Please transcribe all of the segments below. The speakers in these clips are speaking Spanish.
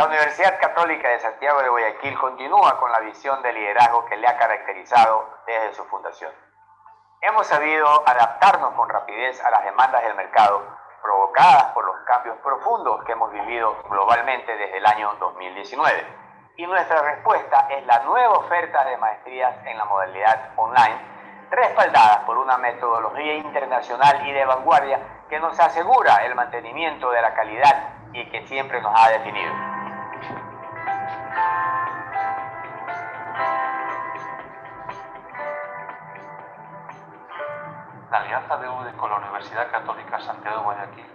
La Universidad Católica de Santiago de Guayaquil continúa con la visión de liderazgo que le ha caracterizado desde su fundación. Hemos sabido adaptarnos con rapidez a las demandas del mercado provocadas por los cambios profundos que hemos vivido globalmente desde el año 2019. Y nuestra respuesta es la nueva oferta de maestrías en la modalidad online, respaldada por una metodología internacional y de vanguardia que nos asegura el mantenimiento de la calidad y que siempre nos ha definido. Universidad Católica Santiago de Guayaquil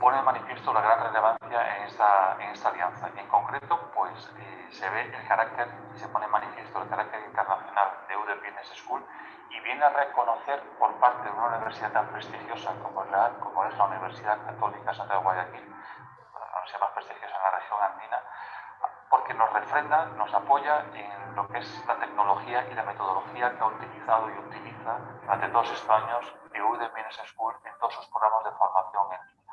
pone de manifiesto la gran relevancia en esta, alianza. En concreto, pues eh, se ve el carácter, se pone en manifiesto el carácter internacional de UDE Business School y viene a reconocer por parte de una universidad tan prestigiosa como, la, como es la Universidad Católica Santiago de Guayaquil, la universidad más prestigiosa en la región andina, porque nos refrenda, nos apoya en lo que es la tecnología y la metodología que ha utilizado y utiliza durante estos años EUD Business School en programas de formación en línea.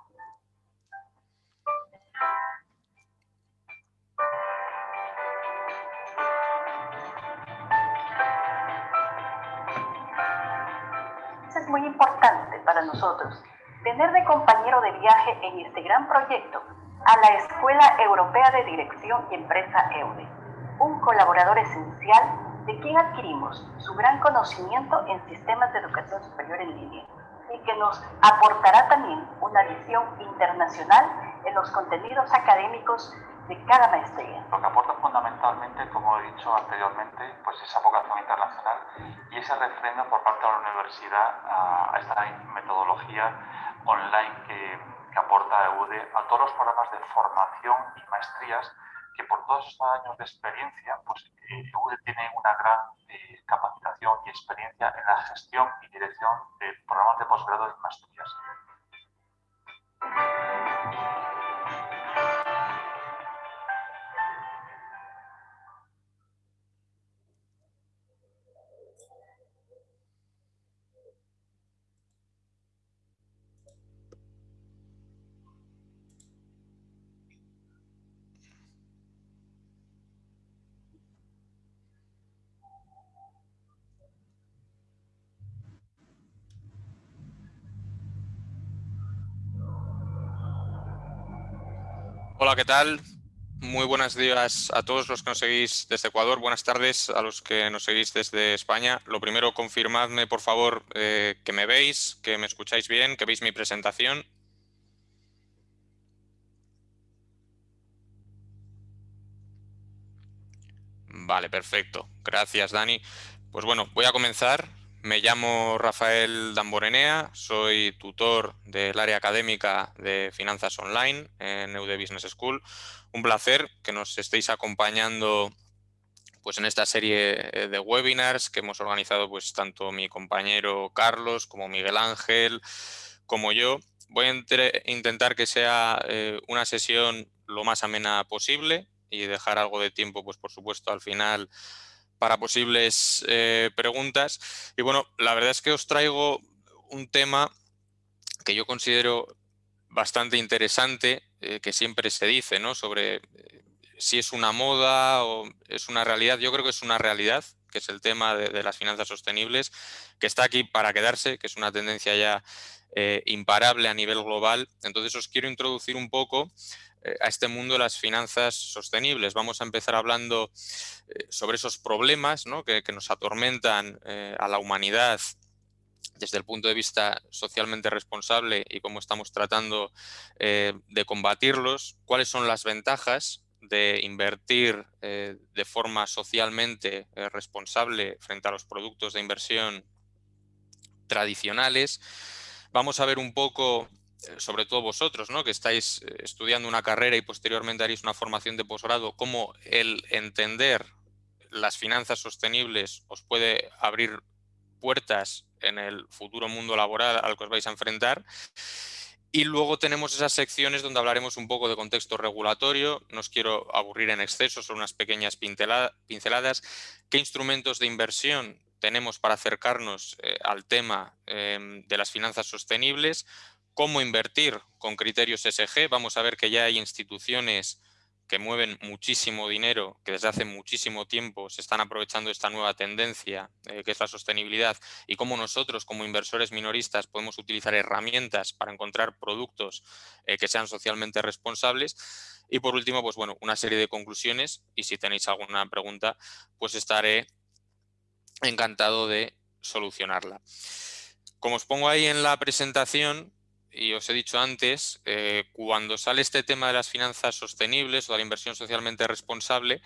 es muy importante para nosotros tener de compañero de viaje en este gran proyecto a la Escuela Europea de Dirección y Empresa EUDE, un colaborador esencial de quien adquirimos su gran conocimiento en sistemas de educación superior en línea y que nos aportará también una visión internacional en los contenidos académicos de cada maestría. Lo que aporta fundamentalmente, como he dicho anteriormente, pues esa vocación internacional y ese refrendo por parte de la universidad a, esta metodología online que, aporta EUDE a todos los programas de formación y maestrías que por todos estos años de experiencia, pues EUDE tiene una gran eh, capacitación y experiencia en la gestión y dirección de programas de posgrado y maestrías. Hola, ¿qué tal? Muy buenos días a todos los que nos seguís desde Ecuador. Buenas tardes a los que nos seguís desde España. Lo primero, confirmadme, por favor, eh, que me veis, que me escucháis bien, que veis mi presentación. Vale, perfecto. Gracias, Dani. Pues bueno, voy a comenzar. Me llamo Rafael Damborenea, soy tutor del área académica de finanzas online en EUDE Business School. Un placer que nos estéis acompañando pues, en esta serie eh, de webinars que hemos organizado pues, tanto mi compañero Carlos como Miguel Ángel como yo. Voy a intentar que sea eh, una sesión lo más amena posible y dejar algo de tiempo, pues por supuesto, al final para posibles eh, preguntas. Y bueno, la verdad es que os traigo un tema que yo considero bastante interesante, eh, que siempre se dice, ¿no? Sobre eh, si es una moda o es una realidad. Yo creo que es una realidad, que es el tema de, las finanzas sostenibles, que está aquí para quedarse, que es una tendencia ya imparable a nivel global. Entonces os quiero introducir un poco a este mundo de las finanzas sostenibles. Vamos a empezar hablando eh, sobre esos problemas que, nos atormentan eh, a la humanidad desde el punto de vista socialmente responsable y cómo estamos tratando de combatirlos, cuáles son las ventajas de invertir de forma socialmente responsable frente a los productos de inversión tradicionales. Vamos a ver un poco eh, sobre todo vosotros, ¿no? que estáis eh, estudiando una carrera y posteriormente haréis una formación de posgrado, cómo el entender las finanzas sostenibles os puede abrir puertas en el futuro mundo laboral al que os vais a enfrentar. Y luego tenemos esas secciones donde hablaremos un poco de contexto regulatorio, no os quiero aburrir en exceso, son unas pequeñas pinceladas. ¿Qué instrumentos de inversión tenemos para acercarnos eh, al tema em, de las finanzas sostenibles? Cómo invertir con criterios SG. Vamos a ver que ya hay instituciones que mueven muchísimo dinero, que desde hace muchísimo tiempo se están aprovechando esta nueva tendencia, eh, que es la sostenibilidad, y cómo nosotros como inversores minoristas podemos utilizar herramientas para encontrar productos eh, que sean socialmente responsables. Y por último, pues bueno, una serie de conclusiones y si tenéis alguna pregunta, pues estaré encantado de solucionarla. Como os pongo ahí en la presentación, y os he dicho antes, eh, cuando sale este tema de las finanzas sostenibles o de la inversión socialmente responsable,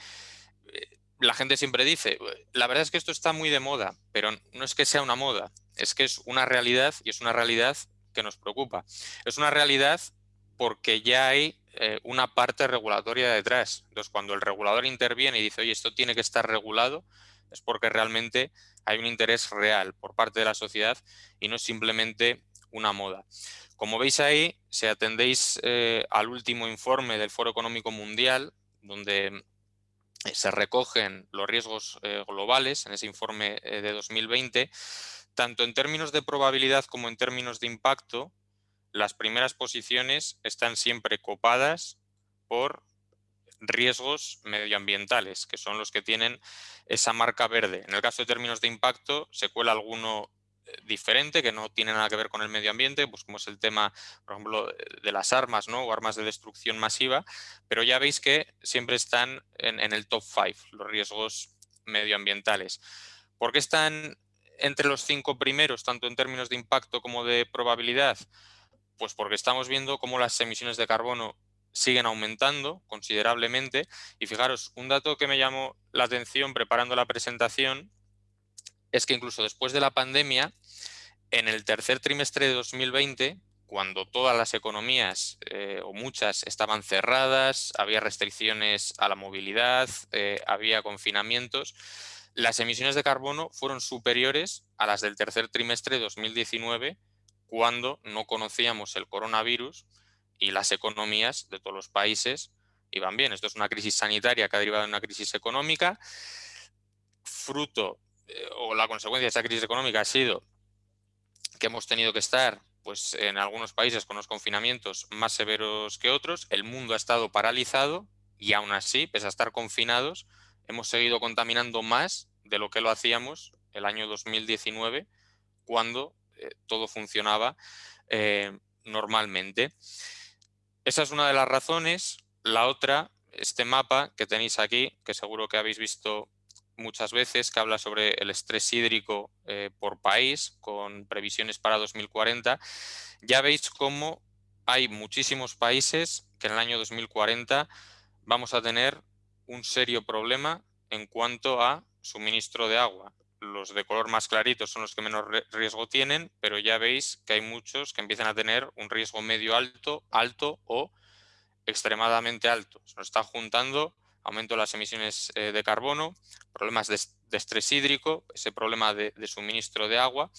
eh, la gente siempre dice, la verdad es que esto está muy de moda, pero no es que sea una moda, es que es una realidad y es una realidad que nos preocupa. Es una realidad porque ya hay eh, una parte regulatoria detrás. Entonces, cuando el regulador interviene y dice, oye, esto tiene que estar regulado, es porque realmente hay un interés real por parte de la sociedad y no simplemente una moda. Como veis ahí, si atendéis eh, al último informe del Foro Económico Mundial, donde eh, se recogen los riesgos eh, globales en ese informe de 2020, tanto en términos de probabilidad como en términos de impacto, las primeras posiciones están siempre copadas por riesgos medioambientales, que son los que tienen esa marca verde. En el caso de términos de impacto, se cuela alguno diferente, que no tiene nada que ver con el medio ambiente, pues como es el tema, por ejemplo, de las armas ¿no? o armas de destrucción masiva, pero ya veis que siempre están en, el top 5 los riesgos medioambientales. ¿Por qué están entre los cinco primeros, tanto en términos de impacto como de probabilidad? Pues porque estamos viendo cómo las emisiones de carbono siguen aumentando considerablemente y fijaros, un dato que me llamó la atención preparando la presentación es que incluso después de la pandemia, en el tercer trimestre de 2020, cuando todas las economías eh, o muchas estaban cerradas, había restricciones a la movilidad, eh, había confinamientos, las emisiones de carbono fueron superiores a las del tercer trimestre de 2019, cuando no conocíamos el coronavirus y las economías de todos los países iban bien. Esto es una crisis sanitaria que ha derivado en una crisis económica, fruto o la consecuencia de esa crisis económica ha sido que hemos tenido que estar pues, en algunos países con los confinamientos más severos que otros, el mundo ha estado paralizado y aún así, pese a estar confinados, hemos seguido contaminando más de lo que lo hacíamos el año 2019, cuando eh, todo funcionaba eh, normalmente. Esa es una de las razones. La otra, este mapa que tenéis aquí, que seguro que habéis visto muchas veces que habla sobre el estrés hídrico eh, por país con previsiones para 2040, ya veis cómo hay muchísimos países que en el año 2040 vamos a tener un serio problema en cuanto a suministro de agua. Los de color más clarito son los que menos riesgo tienen, pero ya veis que hay muchos que empiezan a tener un riesgo medio alto, alto o extremadamente alto. Se nos está juntando aumento de las emisiones eh, de carbono, problemas de, estrés hídrico, ese problema de, suministro de agua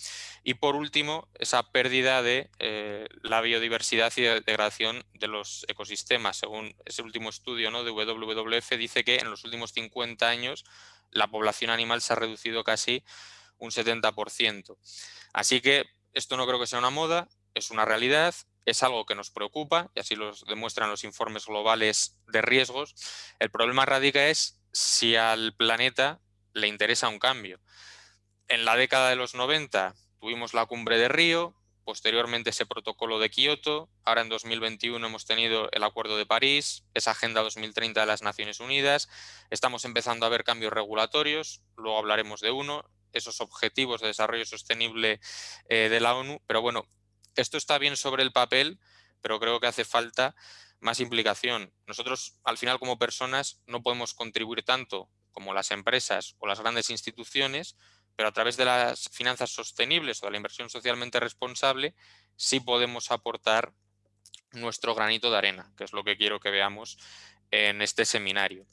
y por último esa pérdida de eh, la biodiversidad y de degradación de los ecosistemas. Según ese último estudio ¿no? de WWF dice que en los últimos 50 años la población animal se ha reducido casi un 70%. Así que esto no creo que sea una moda, es una realidad, es algo que nos preocupa y así lo demuestran los informes globales de riesgos. El problema radica es si al planeta le interesa un cambio. En la década de los 90 tuvimos la cumbre de Río, posteriormente ese protocolo de Kioto, ahora en 2021 hemos tenido el Acuerdo de París, esa Agenda 2030 de las Naciones Unidas, estamos empezando a ver cambios regulatorios, luego hablaremos de uno, esos objetivos de desarrollo sostenible eh, de la ONU, pero bueno, esto está bien sobre el papel, pero creo que hace falta más implicación. Nosotros, al final, como personas, no podemos contribuir tanto como las empresas o las grandes instituciones, pero a través de las finanzas sostenibles o de la inversión socialmente responsable, sí podemos aportar nuestro granito de arena, que es lo que quiero que veamos en este seminario.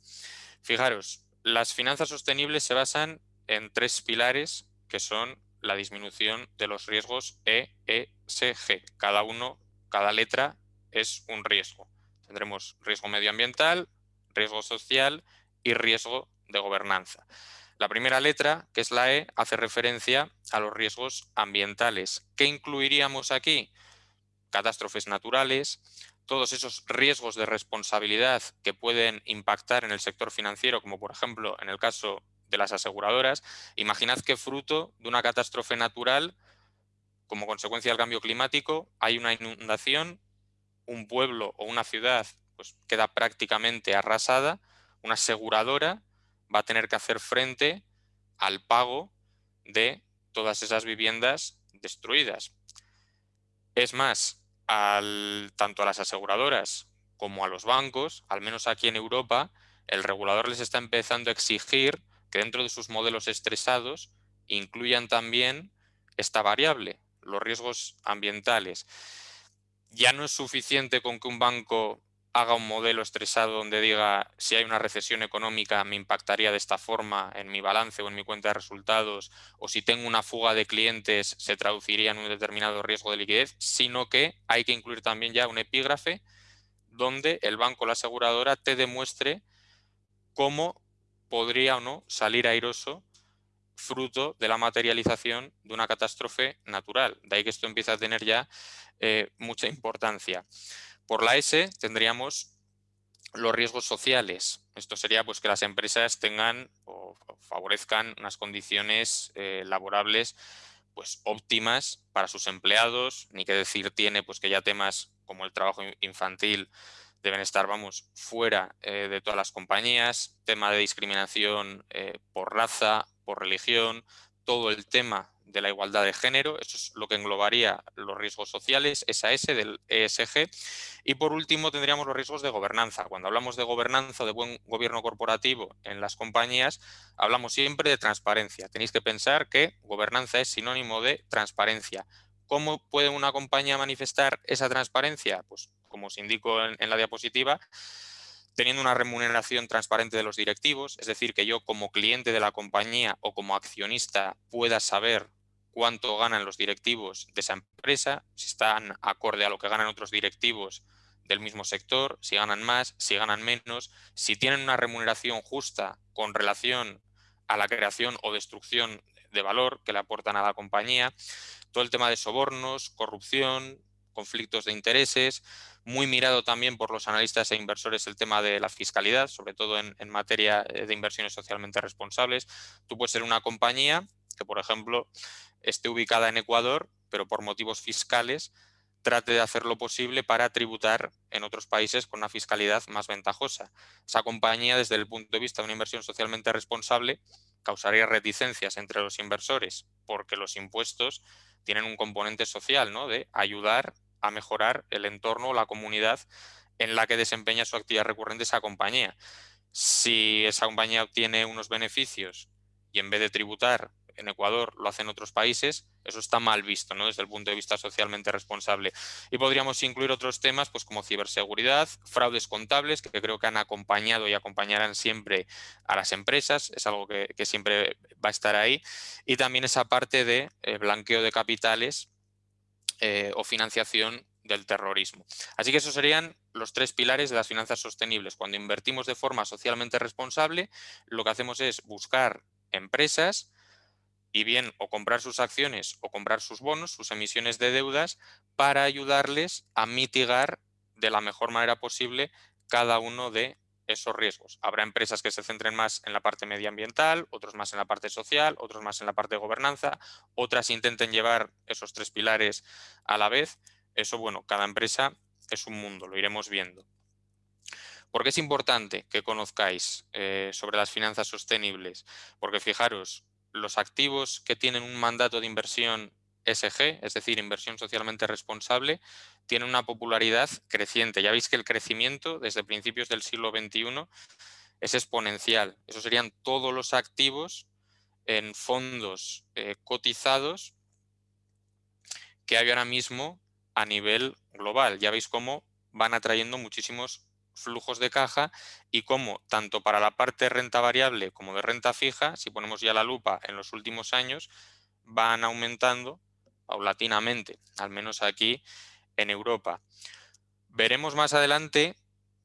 Fijaros, las finanzas sostenibles se basan en tres pilares que son la disminución de los riesgos E, E, S, G. Cada uno, cada letra es un riesgo. Tendremos riesgo medioambiental, riesgo social y riesgo de gobernanza. La primera letra, que es la E, hace referencia a los riesgos ambientales. ¿Qué incluiríamos aquí? Catástrofes naturales, todos esos riesgos de responsabilidad que pueden impactar en el sector financiero, como por ejemplo en el caso de las aseguradoras, imaginad que fruto de una catástrofe natural, como consecuencia del cambio climático, hay una inundación, un pueblo o una ciudad pues, queda prácticamente arrasada, una aseguradora va a tener que hacer frente al pago de todas esas viviendas destruidas. Es más, al, tanto a las aseguradoras como a los bancos, al menos aquí en Europa, el regulador les está empezando a exigir que dentro de sus modelos estresados incluyan también esta variable, los riesgos ambientales. Ya no es suficiente con que un banco haga un modelo estresado donde diga si hay una recesión económica me impactaría de esta forma en mi balance o en mi cuenta de resultados o si tengo una fuga de clientes se traduciría en un determinado riesgo de liquidez, sino que hay que incluir también ya un epígrafe donde el banco o la aseguradora te demuestre cómo podría o no salir airoso fruto de la materialización de una catástrofe natural. De ahí que esto empieza a tener ya eh, mucha importancia. Por la S tendríamos los riesgos sociales. Esto sería pues, que las empresas tengan o favorezcan unas condiciones eh, laborables pues, óptimas para sus empleados, ni que decir tiene pues, que ya temas como el trabajo infantil deben estar, vamos, fuera eh, de todas las compañías, tema de discriminación eh, por raza, por religión, todo el tema de la igualdad de género, eso es lo que englobaría los riesgos sociales, esa S del ESG. Y por último tendríamos los riesgos de gobernanza. Cuando hablamos de gobernanza de buen gobierno corporativo en las compañías, hablamos siempre de transparencia. Tenéis que pensar que gobernanza es sinónimo de transparencia. ¿Cómo puede una compañía manifestar esa transparencia? Pues como os indico en, en la diapositiva, teniendo una remuneración transparente de los directivos, es decir, que yo como cliente de la compañía o como accionista pueda saber cuánto ganan los directivos de esa empresa, si están acorde a lo que ganan otros directivos del mismo sector, si ganan más, si ganan menos, si tienen una remuneración justa con relación a la creación o destrucción de valor que le aportan a la compañía, todo el tema de sobornos, corrupción, conflictos de intereses, muy mirado también por los analistas e inversores el tema de la fiscalidad, sobre todo en, materia eh, de inversiones socialmente responsables. Tú puedes ser una compañía que, por ejemplo, esté ubicada en Ecuador, pero por motivos fiscales trate de hacer lo posible para tributar en otros países con una fiscalidad más ventajosa. Esa compañía, desde el punto de vista de una inversión socialmente responsable, causaría reticencias entre los inversores, porque los impuestos tienen un componente social, ¿no? de ayudar a mejorar el entorno o la comunidad en la que desempeña su actividad recurrente esa compañía. Si esa compañía obtiene unos beneficios y en vez de tributar en Ecuador lo hacen otros países, eso está mal visto ¿no? desde el punto de vista socialmente responsable. Y podríamos incluir otros temas pues, como ciberseguridad, fraudes contables, que creo que han acompañado y acompañarán siempre a las empresas, es algo que, siempre va a estar ahí, y también esa parte de eh, blanqueo de capitales eh, o financiación del terrorismo. Así que esos serían los tres pilares de las finanzas sostenibles. Cuando invertimos de forma socialmente responsable, lo que hacemos es buscar empresas y bien o comprar sus acciones o comprar sus bonos, sus emisiones de deudas, para ayudarles a mitigar de la mejor manera posible cada uno de esos riesgos. Habrá empresas que se centren más en la parte medioambiental, otros más en la parte social, otros más en la parte de gobernanza, otras intenten llevar esos tres pilares a la vez. Eso, bueno, cada empresa es un mundo, lo iremos viendo. ¿Por qué es importante que conozcáis eh, sobre las finanzas sostenibles? Porque fijaros, los activos que tienen un mandato de inversión SG, es decir, inversión socialmente responsable, tienen una popularidad creciente. Ya veis que el crecimiento desde principios del siglo XXI es exponencial. Esos serían todos los activos en fondos eh, cotizados que hay ahora mismo a nivel global. Ya veis cómo van atrayendo muchísimos flujos de caja y cómo tanto para la parte de renta variable como de renta fija, si ponemos ya la lupa en los últimos años, van aumentando paulatinamente, al menos aquí en Europa. Veremos más adelante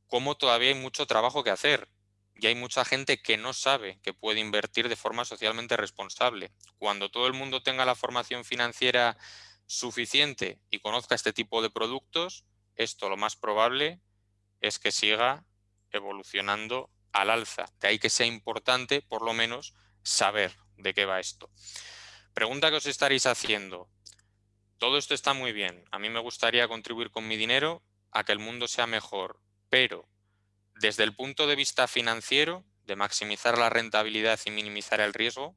cómo todavía hay mucho trabajo que hacer y hay mucha gente que no sabe que puede invertir de forma socialmente responsable. Cuando todo el mundo tenga la formación financiera suficiente y conozca este tipo de productos, esto lo más probable es que siga evolucionando al alza. De ahí que sea importante, por lo menos, saber de qué va esto. Pregunta que os estaréis haciendo. Todo esto está muy bien. A mí me gustaría contribuir con mi dinero a que el mundo sea mejor, pero desde el punto de vista financiero, de maximizar la rentabilidad y minimizar el riesgo,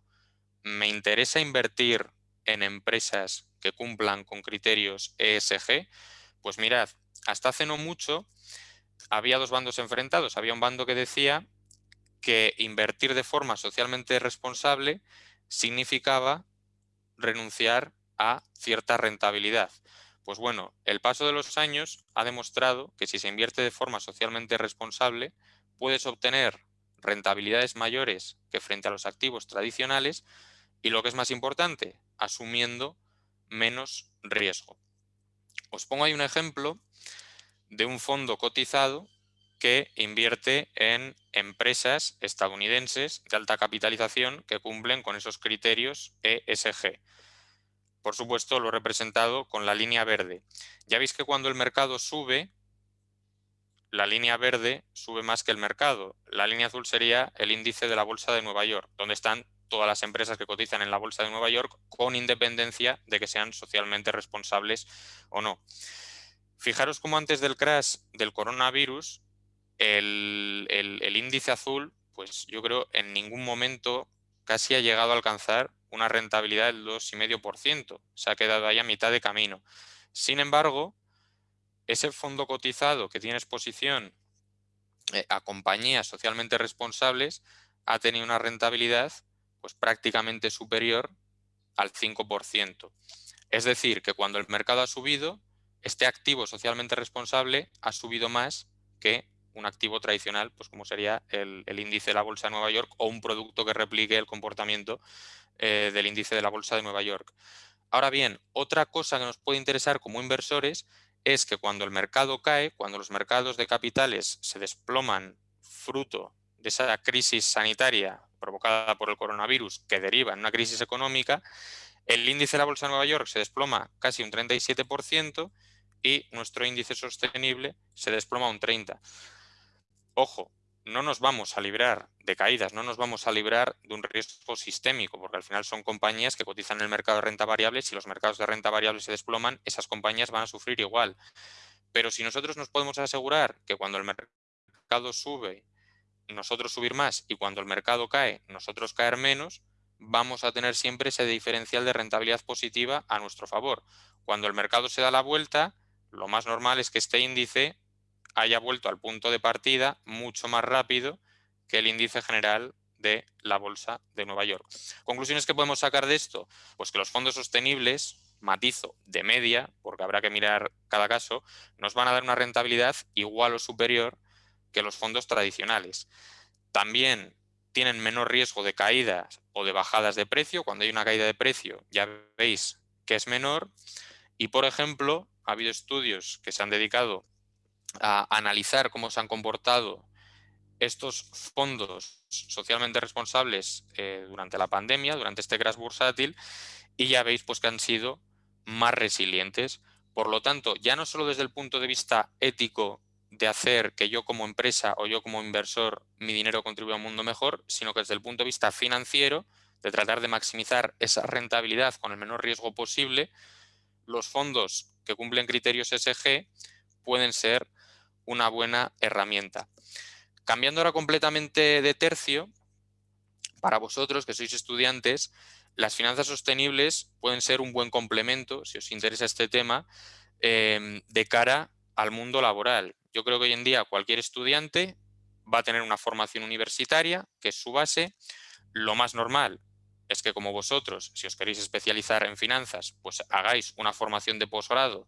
me interesa invertir en empresas que cumplan con criterios ESG. Pues mirad, hasta hace no mucho había dos bandos enfrentados. Había un bando que decía que invertir de forma socialmente responsable significaba renunciar a cierta rentabilidad. Pues bueno, el paso de los años ha demostrado que si se invierte de forma socialmente responsable, puedes obtener rentabilidades mayores que frente a los activos tradicionales y lo que es más importante, asumiendo menos riesgo. Os pongo ahí un ejemplo de un fondo cotizado que invierte en empresas estadounidenses de alta capitalización que cumplen con esos criterios ESG. Por supuesto, lo he representado con la línea verde. Ya veis que cuando el mercado sube, la línea verde sube más que el mercado. La línea azul sería el índice de la Bolsa de Nueva York, donde están todas las empresas que cotizan en la Bolsa de Nueva York con independencia de que sean socialmente responsables o no. Fijaros cómo antes del crash del coronavirus, el, el índice azul, pues yo creo en ningún momento casi ha llegado a alcanzar una rentabilidad del 2,5%. Se ha quedado ahí a mitad de camino. Sin embargo, ese fondo cotizado que tiene exposición eh, a compañías socialmente responsables ha tenido una rentabilidad pues, prácticamente superior al 5%. Es decir, que cuando el mercado ha subido, este activo socialmente responsable ha subido más que un activo tradicional, pues como sería el, índice de la Bolsa de Nueva York o un producto que replique el comportamiento eh, del índice de la Bolsa de Nueva York. Ahora bien, otra cosa que nos puede interesar como inversores es que cuando el mercado cae, cuando los mercados de capitales se desploman fruto de esa crisis sanitaria provocada por el coronavirus que deriva en una crisis económica, el índice de la Bolsa de Nueva York se desploma casi un 37% y nuestro índice sostenible se desploma un 30% ojo, no nos vamos a librar de caídas, no nos vamos a librar de un riesgo sistémico, porque al final son compañías que cotizan en el mercado de renta variable. Si los mercados de renta variable se desploman, esas compañías van a sufrir igual. Pero si nosotros nos podemos asegurar que cuando el mercado sube, nosotros subir más y cuando el mercado cae, nosotros caer menos, vamos a tener siempre ese diferencial de rentabilidad positiva a nuestro favor. Cuando el mercado se da la vuelta, lo más normal es que este índice haya vuelto al punto de partida mucho más rápido que el índice general de la Bolsa de Nueva York. ¿Conclusiones que podemos sacar de esto? Pues que los fondos sostenibles, matizo de media, porque habrá que mirar cada caso, nos van a dar una rentabilidad igual o superior que los fondos tradicionales. También tienen menor riesgo de caídas o de bajadas de precio. Cuando hay una caída de precio ya veis que es menor. Y, por ejemplo, ha habido estudios que se han dedicado a analizar cómo se han comportado estos fondos socialmente responsables eh, durante la pandemia, durante este crash bursátil, y ya veis pues, que han sido más resilientes. Por lo tanto, ya no solo desde el punto de vista ético de hacer que yo como empresa o yo como inversor mi dinero contribuya a un mundo mejor, sino que desde el punto de vista financiero, de tratar de maximizar esa rentabilidad con el menor riesgo posible, los fondos que cumplen criterios SG pueden ser una buena herramienta. Cambiando ahora completamente de tercio, para vosotros que sois estudiantes, las finanzas sostenibles pueden ser un buen complemento, si os interesa este tema, em, de cara al mundo laboral. Yo creo que hoy en día cualquier estudiante va a tener una formación universitaria, que es su base. Lo más normal es que como vosotros, si os queréis especializar en finanzas, pues hagáis una formación de posgrado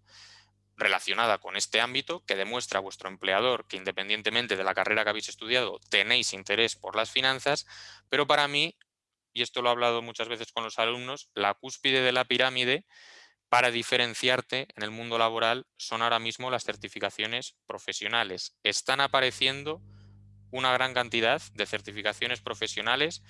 relacionada con este ámbito que demuestra a vuestro empleador que independientemente de la carrera que habéis estudiado tenéis interés por las finanzas, pero para mí, y esto lo he hablado muchas veces con los alumnos, la cúspide de la pirámide para diferenciarte en el mundo laboral son ahora mismo las certificaciones profesionales. Están apareciendo una gran cantidad de certificaciones profesionales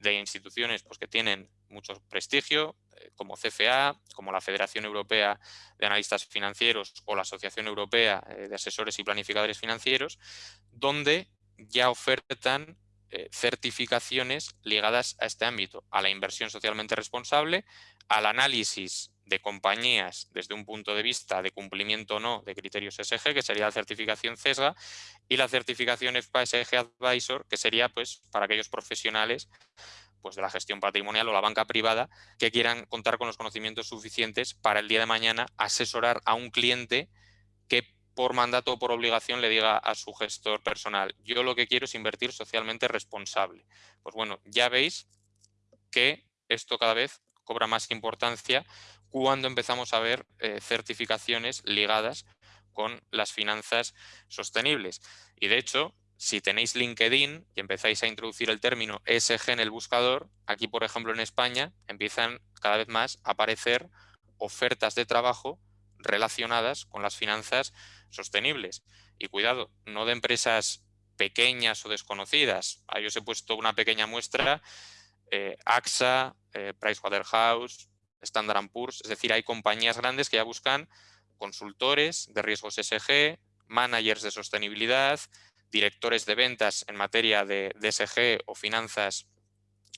de instituciones pues, que tienen mucho prestigio, eh, como CFA, como la Federación Europea de Analistas Financieros o la Asociación Europea de Asesores y Planificadores Financieros, donde ya ofertan certificaciones ligadas a este ámbito, a la inversión socialmente responsable, al análisis de compañías desde un punto de vista de cumplimiento o no de criterios SG, que sería la certificación CESGA, y la certificación FPSG Advisor, que sería pues para aquellos profesionales pues, de la gestión patrimonial o la banca privada que quieran contar con los conocimientos suficientes para el día de mañana asesorar a un cliente que por mandato o por obligación le diga a su gestor personal, yo lo que quiero es invertir socialmente responsable. Pues bueno, ya veis que esto cada vez cobra más importancia cuando empezamos a ver eh, certificaciones ligadas con las finanzas sostenibles. Y de hecho, si tenéis LinkedIn y empezáis a introducir el término ESG en el buscador, aquí por ejemplo en España empiezan cada vez más a aparecer ofertas de trabajo relacionadas con las finanzas sostenibles. Y cuidado, no de empresas pequeñas o desconocidas. Ahí os he puesto una pequeña muestra. Eh, AXA, eh, Pricewaterhouse, Standard Poor's, es decir, hay compañías grandes que ya buscan consultores de riesgos SG, managers de sostenibilidad, directores de ventas en materia de, SG o finanzas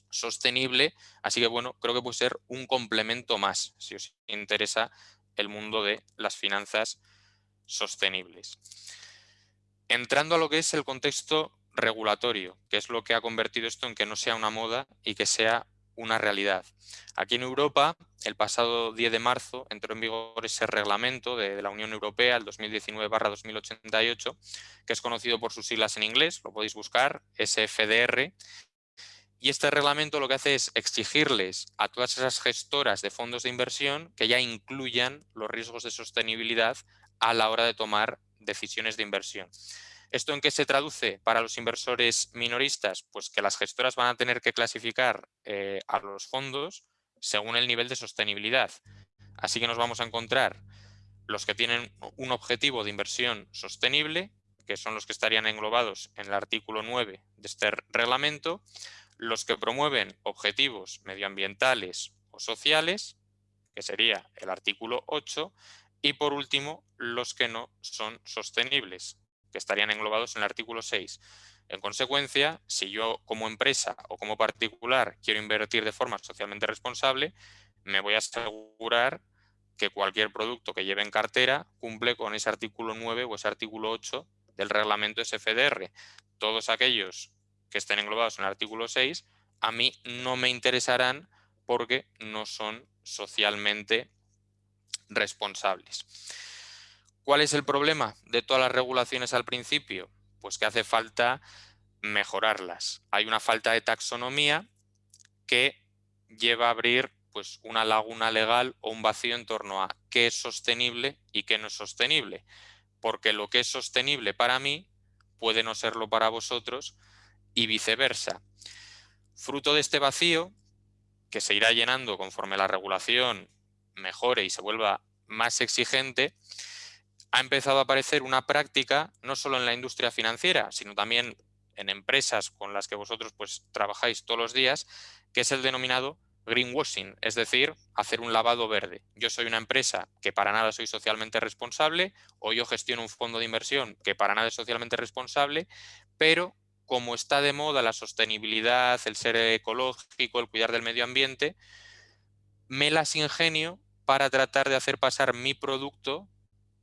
sostenible, así que bueno, creo que puede ser un complemento más si os interesa el mundo de las finanzas sostenibles. Entrando a lo que es el contexto regulatorio, que es lo que ha convertido esto en que no sea una moda y que sea una realidad. Aquí en Europa, el pasado 10 de marzo, entró en vigor ese reglamento de, la Unión Europea, el 2019-2088, que es conocido por sus siglas en inglés, lo podéis buscar, SFDR, y este reglamento lo que hace es exigirles a todas esas gestoras de fondos de inversión que ya incluyan los riesgos de sostenibilidad a la hora de tomar decisiones de inversión. ¿Esto en qué se traduce para los inversores minoristas? Pues que las gestoras van a tener que clasificar eh, a los fondos según el nivel de sostenibilidad. Así que nos vamos a encontrar los que tienen un objetivo de inversión sostenible, que son los que estarían englobados en el artículo 9 de este reglamento, los que promueven objetivos medioambientales o sociales, que sería el artículo 8, y por último, los que no son sostenibles, que estarían englobados en el artículo 6. En consecuencia, si yo como empresa o como particular quiero invertir de forma socialmente responsable, me voy a asegurar que cualquier producto que lleve en cartera cumple con ese artículo 9 o ese artículo 8 del reglamento SFDR. Todos aquellos que estén englobados en el artículo 6 a mí no me interesarán porque no son socialmente responsables. ¿Cuál es el problema de todas las regulaciones al principio? Pues que hace falta mejorarlas. Hay una falta de taxonomía que lleva a abrir pues, una laguna legal o un vacío en torno a qué es sostenible y qué no es sostenible. Porque lo que es sostenible para mí puede no serlo para vosotros y viceversa. Fruto de este vacío, que se irá llenando conforme la regulación mejore y se vuelva más exigente, ha empezado a aparecer una práctica no solo en la industria financiera, sino también en empresas con las que vosotros pues, trabajáis todos los días, que es el denominado greenwashing, es decir, hacer un lavado verde. Yo soy una empresa que para nada soy socialmente responsable o yo gestiono un fondo de inversión que para nada es socialmente responsable, pero como está de moda la sostenibilidad, el ser ecológico, el cuidar del medio ambiente, me las ingenio para tratar de hacer pasar mi producto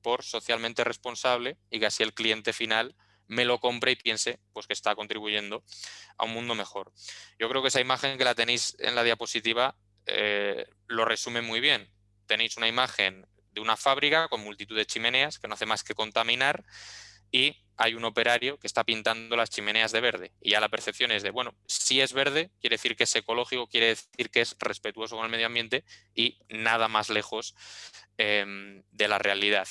por socialmente responsable y que así el cliente final me lo compre y piense pues, que está contribuyendo a un mundo mejor. Yo creo que esa imagen que la tenéis en la diapositiva eh, lo resume muy bien. Tenéis una imagen de una fábrica con multitud de chimeneas que no hace más que contaminar y hay un operario que está pintando las chimeneas de verde. Y ya la percepción es de, bueno, si es verde, quiere decir que es ecológico, quiere decir que es respetuoso con el medio ambiente y nada más lejos em, de la realidad.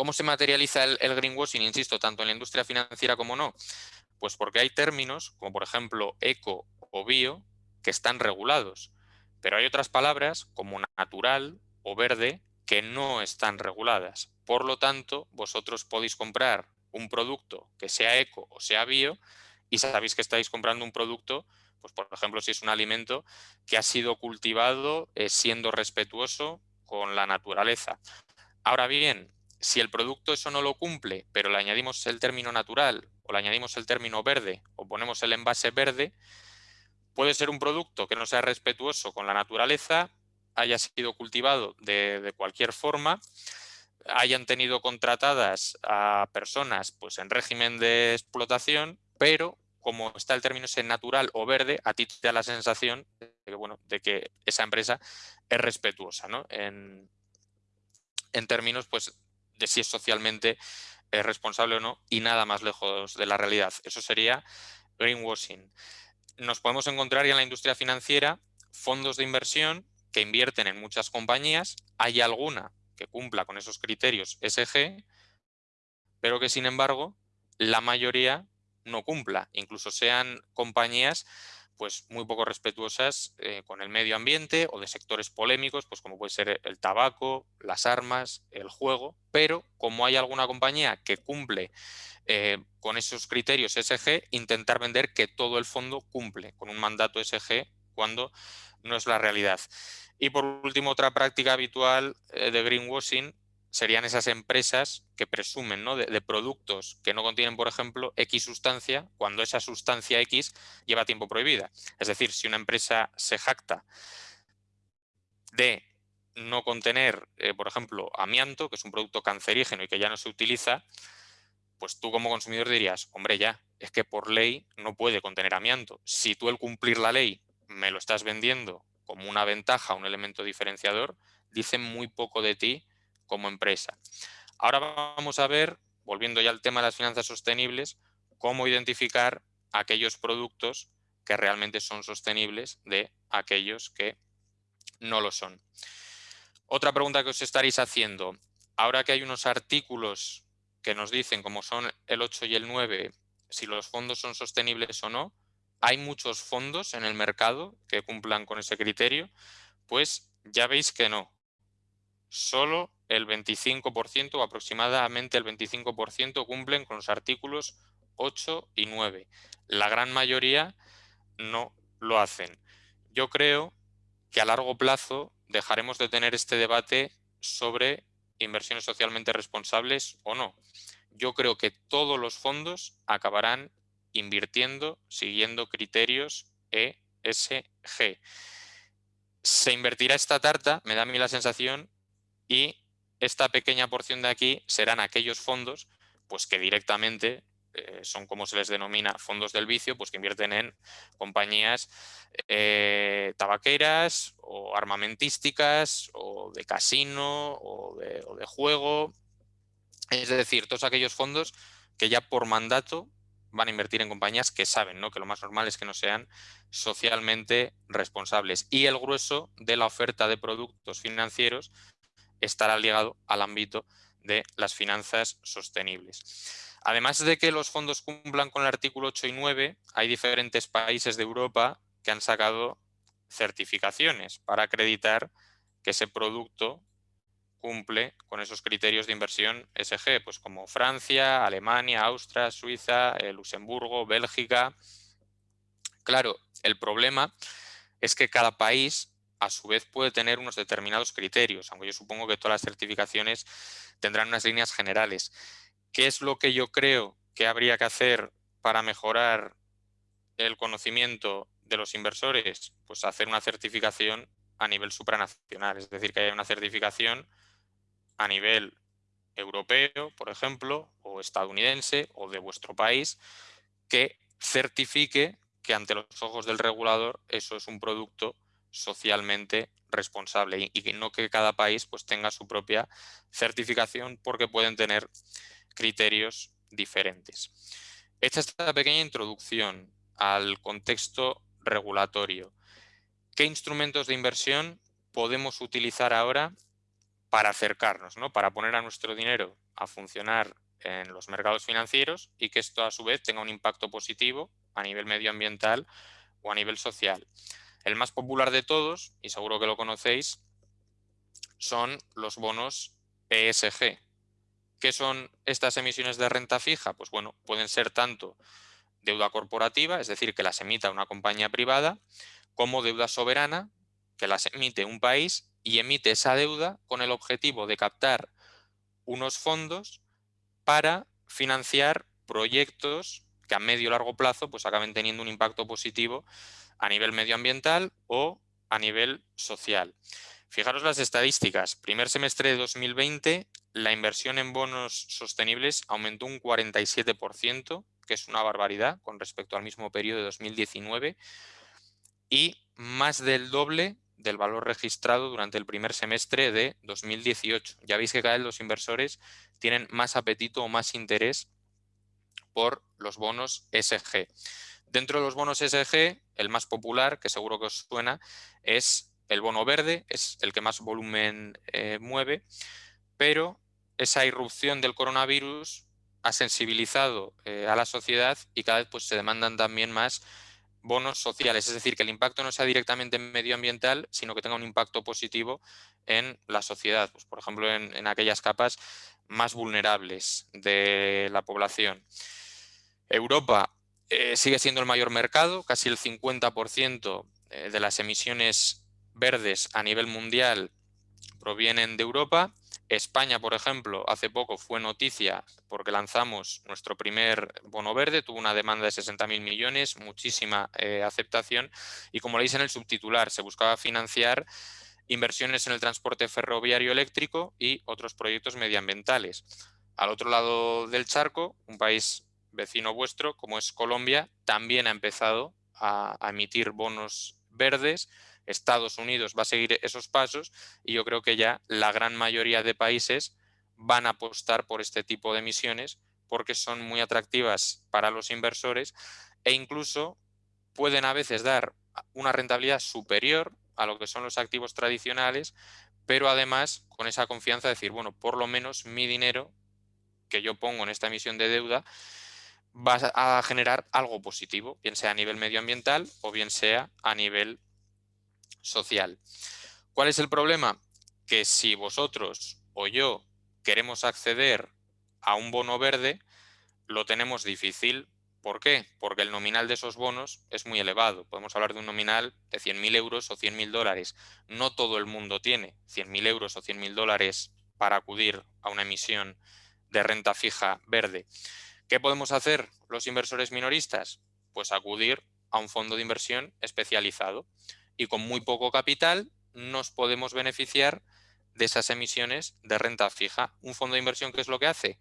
¿Cómo se materializa el, greenwashing, insisto, tanto en la industria financiera como no? Pues porque hay términos, como por ejemplo eco o bio, que están regulados. Pero hay otras palabras, como natural o verde, que no están reguladas. Por lo tanto, vosotros podéis comprar un producto que sea eco o sea bio y sabéis que estáis comprando un producto Pues por ejemplo, si es un alimento que ha sido cultivado eh, siendo respetuoso con la naturaleza. Ahora bien, si el producto eso no lo cumple, pero le añadimos el término natural o le añadimos el término verde o ponemos el envase verde, puede ser un producto que no sea respetuoso con la naturaleza, haya sido cultivado de, cualquier forma, hayan tenido contratadas a personas pues, en régimen de explotación, pero como está el término ese natural o verde, a ti te da la sensación de que, bueno, de que esa empresa es respetuosa, ¿no? En, términos pues, de si es socialmente eh, responsable o no, y nada más lejos de la realidad. Eso sería greenwashing. Nos podemos encontrar ya en la industria financiera fondos de inversión que invierten en muchas compañías, hay alguna que cumpla con esos criterios SG, pero que sin embargo la mayoría no cumpla, incluso sean compañías pues muy poco respetuosas eh, con el medio ambiente o de sectores polémicos, pues como puede ser el tabaco, las armas, el juego, pero como hay alguna compañía que cumple eh, con esos criterios SG, intentar vender que todo el fondo cumple con un mandato SG cuando no es la realidad. Y por último, otra práctica habitual eh, de greenwashing serían esas empresas que presumen de, productos que no contienen, por ejemplo, X sustancia, cuando esa sustancia X lleva tiempo prohibida. Es decir, si una empresa se jacta de no contener, eh, por ejemplo, amianto, que es un producto cancerígeno y que ya no se utiliza, pues tú como consumidor dirías, hombre, ya, es que por ley no puede contener amianto. Si tú el cumplir la ley me lo estás vendiendo como una ventaja, un elemento diferenciador, dice muy poco de ti como empresa. Ahora vamos a ver, volviendo ya al tema de las finanzas sostenibles, cómo identificar aquellos productos que realmente son sostenibles de aquellos que no lo son. Otra pregunta que os estaréis haciendo, ahora que hay unos artículos que nos dicen, como son el 8 y el 9, si los fondos son sostenibles o no, hay muchos fondos en el mercado que cumplan con ese criterio, pues ya veis que no. Solo el 25% o aproximadamente el 25% cumplen con los artículos 8 y 9. La gran mayoría no lo hacen. Yo creo que a largo plazo dejaremos de tener este debate sobre inversiones socialmente responsables o no. Yo creo que todos los fondos acabarán invirtiendo siguiendo criterios ESG. Se invertirá esta tarta, me da a mí la sensación, y esta pequeña porción de aquí serán aquellos fondos pues que directamente eh, son como se les denomina fondos del vicio, pues que invierten en compañías eh, tabaqueras o armamentísticas o de casino o de, o de juego. Es decir, todos aquellos fondos que ya por mandato van a invertir en compañías que saben ¿no? que lo más normal es que no sean socialmente responsables. Y el grueso de la oferta de productos financieros estará ligado al ámbito de las finanzas sostenibles. Además de que los fondos cumplan con el artículo 8 y 9, hay diferentes países de Europa que han sacado certificaciones para acreditar que ese producto cumple con esos criterios de inversión SG, pues como Francia, Alemania, Austria, Suiza, eh, Luxemburgo, Bélgica. Claro, el problema es que cada país a su vez puede tener unos determinados criterios, aunque yo supongo que todas las certificaciones tendrán unas líneas generales. ¿Qué es lo que yo creo que habría que hacer para mejorar el conocimiento de los inversores? Pues hacer una certificación a nivel supranacional, es decir, que haya una certificación a nivel europeo, por ejemplo, o estadounidense, o de vuestro país, que certifique que ante los ojos del regulador eso es un producto socialmente responsable y, no que cada país pues tenga su propia certificación porque pueden tener criterios diferentes. Esta pequeña introducción al contexto regulatorio, ¿qué instrumentos de inversión podemos utilizar ahora para acercarnos, ¿no? para poner a nuestro dinero a funcionar en los mercados financieros y que esto a su vez tenga un impacto positivo a nivel medioambiental o a nivel social? El más popular de todos, y seguro que lo conocéis, son los bonos ESG. ¿Qué son estas emisiones de renta fija? Pues bueno, pueden ser tanto deuda corporativa, es decir, que las emita una compañía privada, como deuda soberana, que las emite un país y emite esa deuda con el objetivo de captar unos fondos para financiar proyectos que a medio y largo plazo pues acaben teniendo un impacto positivo a nivel medioambiental o a nivel social. Fijaros las estadísticas. Primer semestre de 2020, la inversión en bonos sostenibles aumentó un 47%, que es una barbaridad con respecto al mismo periodo de 2019, y más del doble del valor registrado durante el primer semestre de 2018. Ya veis que cada vez los inversores tienen más apetito o más interés por los bonos SG. Dentro de los bonos SG, el más popular, que seguro que os suena, es el bono verde, es el que más volumen eh, mueve, pero esa irrupción del coronavirus ha sensibilizado eh, a la sociedad y cada vez pues, se demandan también más bonos sociales, es decir, que el impacto no sea directamente medioambiental, sino que tenga un impacto positivo en la sociedad, pues, por ejemplo, en, aquellas capas más vulnerables de la población. Europa eh, sigue siendo el mayor mercado, casi el 50% eh, de las emisiones verdes a nivel mundial provienen de Europa España, por ejemplo, hace poco fue noticia porque lanzamos nuestro primer bono verde, tuvo una demanda de 60.000 millones, muchísima eh, aceptación y como le en el subtitular, se buscaba financiar inversiones en el transporte ferroviario eléctrico y otros proyectos medioambientales. Al otro lado del charco, un país vecino vuestro, como es Colombia, también ha empezado a emitir bonos verdes. Estados Unidos va a seguir esos pasos y yo creo que ya la gran mayoría de países van a apostar por este tipo de emisiones porque son muy atractivas para los inversores e incluso pueden a veces dar una rentabilidad superior a lo que son los activos tradicionales, pero además con esa confianza de decir, bueno, por lo menos mi dinero que yo pongo en esta emisión de deuda va a generar algo positivo, bien sea a nivel medioambiental o bien sea a nivel social. ¿Cuál es el problema? Que si vosotros o yo queremos acceder a un bono verde, lo tenemos difícil. ¿Por qué? Porque el nominal de esos bonos es muy elevado. Podemos hablar de un nominal de 100.000 euros o 100.000 dólares. No todo el mundo tiene 100.000 euros o 100.000 dólares para acudir a una emisión de renta fija verde. ¿Qué podemos hacer los inversores minoristas? Pues acudir a un fondo de inversión especializado y con muy poco capital nos podemos beneficiar de esas emisiones de renta fija. Un fondo de inversión, ¿qué es lo que hace?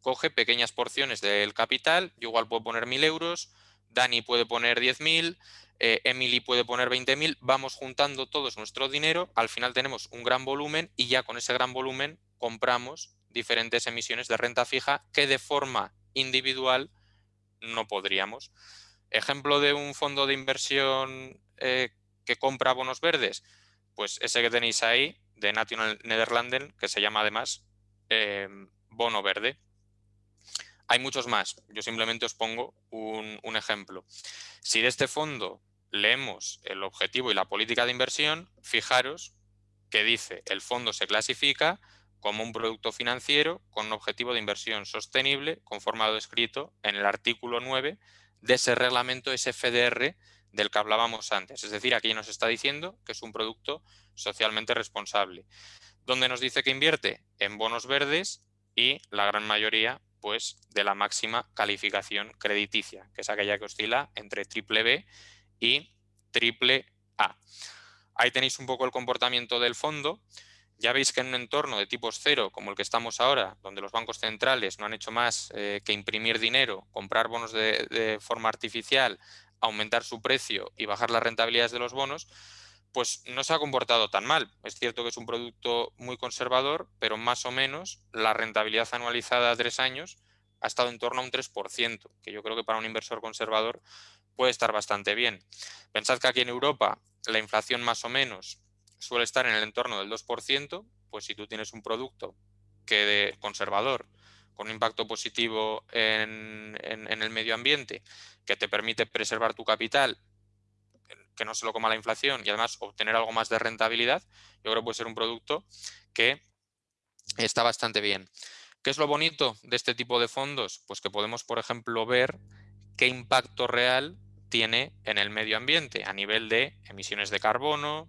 Coge pequeñas porciones del capital, yo igual puedo poner 1.000 euros, Dani puede poner 10.000, eh, Emily puede poner 20.000, vamos juntando todos nuestro dinero, al final tenemos un gran volumen y ya con ese gran volumen compramos diferentes emisiones de renta fija que de forma individual no podríamos. Ejemplo de un fondo de inversión eh, que compra bonos verdes? Pues ese que tenéis ahí, de National Nederlanden, que se llama además em, bono verde. Hay muchos más, yo simplemente os pongo un, un ejemplo. Si de este fondo leemos el objetivo y la política de inversión, fijaros que dice el fondo se clasifica como un producto financiero con un objetivo de inversión sostenible conformado escrito en el artículo 9 de ese reglamento SFDR del que hablábamos antes. Es decir, aquí nos está diciendo que es un producto socialmente responsable. ¿Dónde nos dice que invierte? En bonos verdes y la gran mayoría pues, de la máxima calificación crediticia, que es aquella que oscila entre triple B y triple A. Ahí tenéis un poco el comportamiento del fondo. Ya veis que en un entorno de tipos cero, como el que estamos ahora, donde los bancos centrales no han hecho más eh, que imprimir dinero, comprar bonos de forma artificial, aumentar su precio y bajar las rentabilidades de los bonos, pues no se ha comportado tan mal. Es cierto que es un producto muy conservador, pero más o menos la rentabilidad anualizada a tres años ha estado en torno a un 3%, que yo creo que para un inversor conservador puede estar bastante bien. Pensad que aquí en Europa la inflación más o menos suele estar en el entorno del 2%, pues si tú tienes un producto que de conservador con un impacto positivo en, el medio ambiente, que te permite preservar tu capital, que no se lo coma la inflación y además obtener algo más de rentabilidad, yo creo que puede ser un producto que está bastante bien. ¿Qué es lo bonito de este tipo de fondos? Pues que podemos, por ejemplo, ver qué impacto real tiene en el medio ambiente a nivel de emisiones de carbono,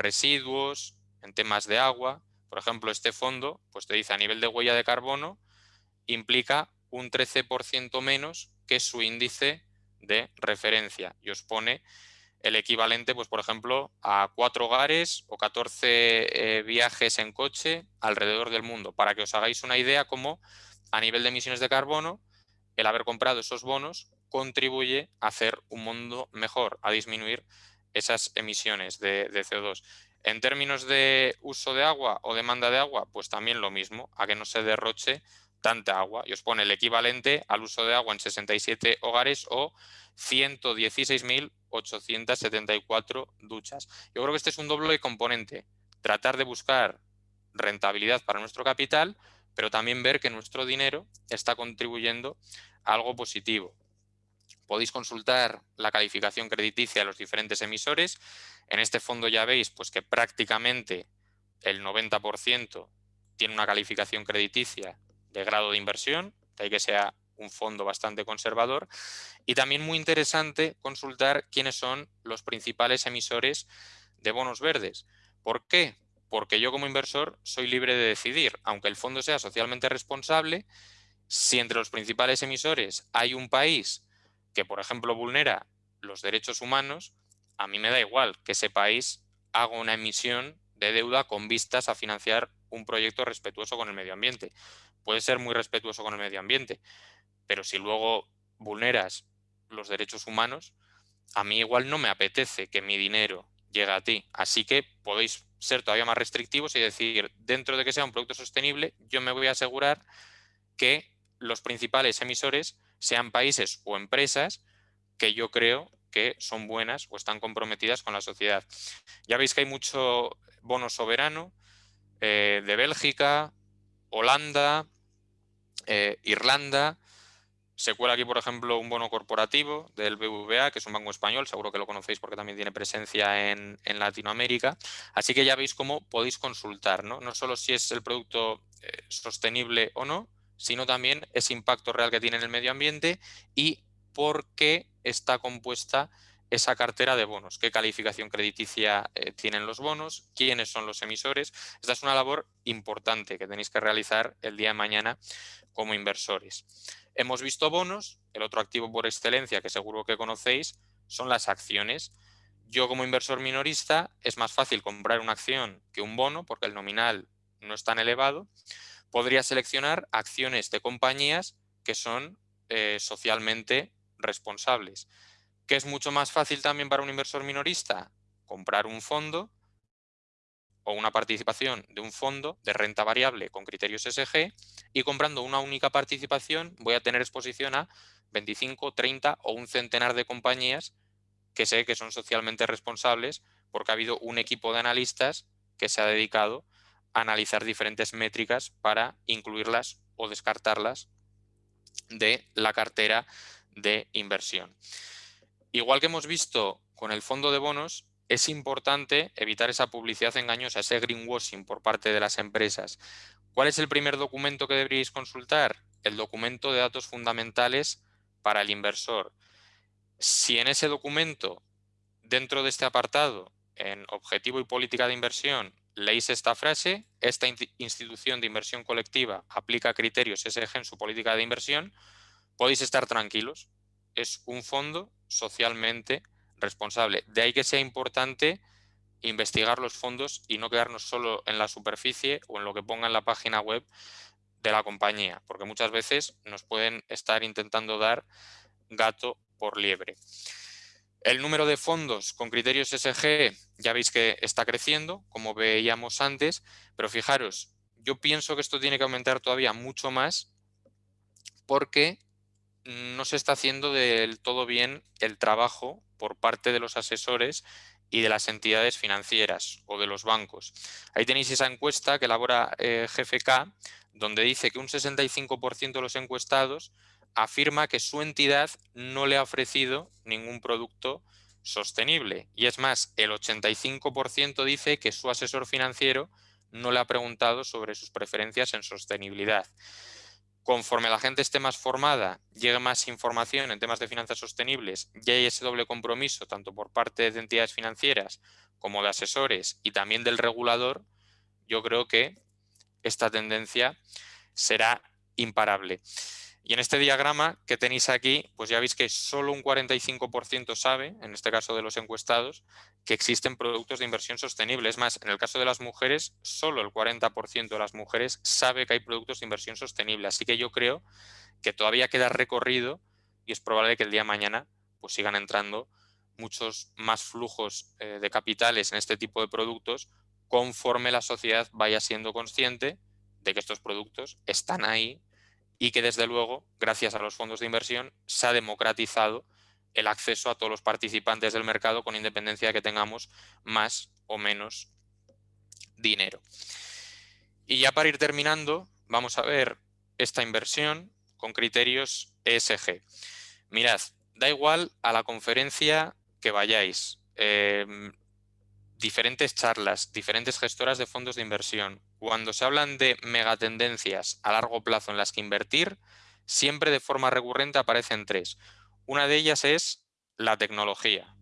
residuos, en temas de agua. Por ejemplo, este fondo pues te dice a nivel de huella de carbono implica un 13% menos que su índice de referencia y os pone el equivalente, pues por ejemplo, a cuatro hogares o 14 eh, viajes en coche alrededor del mundo, para que os hagáis una idea cómo a nivel de emisiones de carbono, el haber comprado esos bonos contribuye a hacer un mundo mejor, a disminuir esas emisiones de, de CO2. En términos de uso de agua o demanda de agua, pues también lo mismo, a que no se derroche tanta agua y os pone el equivalente al uso de agua en 67 hogares o 116.874 duchas. Yo creo que este es un doble componente, tratar de buscar rentabilidad para nuestro capital, pero también ver que nuestro dinero está contribuyendo a algo positivo. Podéis consultar la calificación crediticia de los diferentes emisores. En este fondo ya veis pues, que prácticamente el 90% tiene una calificación crediticia de grado de inversión, de ahí que sea un fondo bastante conservador. Y también muy interesante consultar quiénes son los principales emisores de bonos verdes. ¿Por qué? Porque yo como inversor soy libre de decidir, aunque el fondo sea socialmente responsable, si entre los principales emisores hay un país que, por ejemplo, vulnera los derechos humanos, a mí me da igual que ese país haga una emisión de deuda con vistas a financiar un proyecto respetuoso con el medio ambiente puede ser muy respetuoso con el medio ambiente, pero si luego vulneras los derechos humanos, a mí igual no me apetece que mi dinero llegue a ti. Así que podéis ser todavía más restrictivos y decir, dentro de que sea un producto sostenible, yo me voy a asegurar que los principales emisores sean países o empresas que yo creo que son buenas o están comprometidas con la sociedad. Ya veis que hay mucho bono soberano eh, de Bélgica, Holanda, eh, Irlanda, se cuela aquí, por ejemplo, un bono corporativo del BBVA, que es un banco español, seguro que lo conocéis porque también tiene presencia en, Latinoamérica. Así que ya veis cómo podéis consultar, ¿no? Solo si es el producto eh, sostenible o no, sino también ese impacto real que tiene en el medio ambiente y por qué está compuesta esa cartera de bonos, qué calificación crediticia eh, tienen los bonos, quiénes son los emisores. Esta es una labor importante que tenéis que realizar el día de mañana como inversores. Hemos visto bonos, el otro activo por excelencia que seguro que conocéis son las acciones. Yo como inversor minorista es más fácil comprar una acción que un bono porque el nominal no es tan elevado. Podría seleccionar acciones de compañías que son eh, socialmente responsables. ¿Qué es mucho más fácil también para un inversor minorista? Comprar un fondo o una participación de un fondo de renta variable con criterios SG y comprando una única participación voy a tener exposición a 25, 30 o un centenar de compañías que sé que son socialmente responsables porque ha habido un equipo de analistas que se ha dedicado analizar diferentes métricas para incluirlas o descartarlas de la cartera de inversión. Igual que hemos visto con el fondo de bonos, es importante evitar esa publicidad engañosa, ese greenwashing por parte de las empresas. ¿Cuál es el primer documento que deberíais consultar? El documento de datos fundamentales para el inversor. Si en ese documento, dentro de este apartado, en objetivo y política de inversión, leéis esta frase, esta institución de inversión colectiva aplica criterios SG en su política de inversión, podéis estar tranquilos. Es un fondo socialmente responsable. De ahí que sea importante investigar los fondos y no quedarnos solo en la superficie o en lo que ponga en la página web de la compañía, porque muchas veces nos pueden estar intentando dar gato por liebre. El número de fondos con criterios SG ya veis que está creciendo, como veíamos antes, pero fijaros, yo pienso que esto tiene que aumentar todavía mucho más porque no se está haciendo del todo bien el trabajo por parte de los asesores y de las entidades financieras o de los bancos. Ahí tenéis esa encuesta que elabora eh, GFK, donde dice que un 65% de los encuestados afirma que su entidad no le ha ofrecido ningún producto sostenible. Y es más, el 85% dice que su asesor financiero no le ha preguntado sobre sus preferencias en sostenibilidad. Conforme la gente esté más formada, llegue más información en temas de finanzas sostenibles, ya hay ese doble compromiso tanto por parte de entidades financieras como de asesores y también del regulador, yo creo que esta tendencia será imparable. Y en este diagrama que tenéis aquí, pues ya veis que solo un 45% sabe, en este caso de los encuestados, que existen productos de inversión sostenible. Es más, en el caso de las mujeres, solo el 40% de las mujeres sabe que hay productos de inversión sostenible. Así que yo creo que todavía queda recorrido y es probable que el día de mañana pues sigan entrando muchos más flujos eh, de capitales en este tipo de productos conforme la sociedad vaya siendo consciente de que estos productos están ahí y que desde luego, gracias a los fondos de inversión, se ha democratizado el acceso a todos los participantes del mercado con independencia de que tengamos más o menos dinero. Y ya para ir terminando, vamos a ver esta inversión con criterios ESG. Mirad, da igual a la conferencia que vayáis, em, diferentes charlas, diferentes gestoras de fondos de inversión, cuando se hablan de megatendencias a largo plazo en las que invertir, siempre de forma recurrente aparecen tres. Una de ellas es la tecnología.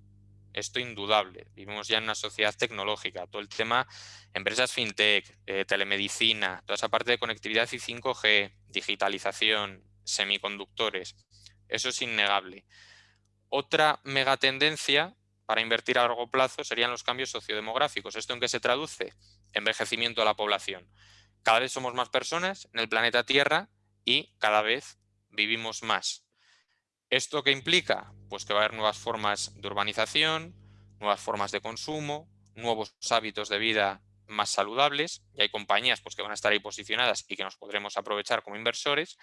Esto indudable. Vivimos ya en una sociedad tecnológica. Todo el tema, empresas fintech, eh, telemedicina, toda esa parte de conectividad y 5G, digitalización, semiconductores. Eso es innegable. Otra megatendencia para invertir a largo plazo serían los cambios sociodemográficos. ¿Esto en qué se traduce? Envejecimiento de la población. Cada vez somos más personas en el planeta Tierra y cada vez vivimos más. ¿Esto qué implica? Pues que va a haber nuevas formas de urbanización, nuevas formas de consumo, nuevos hábitos de vida más saludables y hay compañías pues, que van a estar ahí posicionadas y que nos podremos aprovechar como inversores.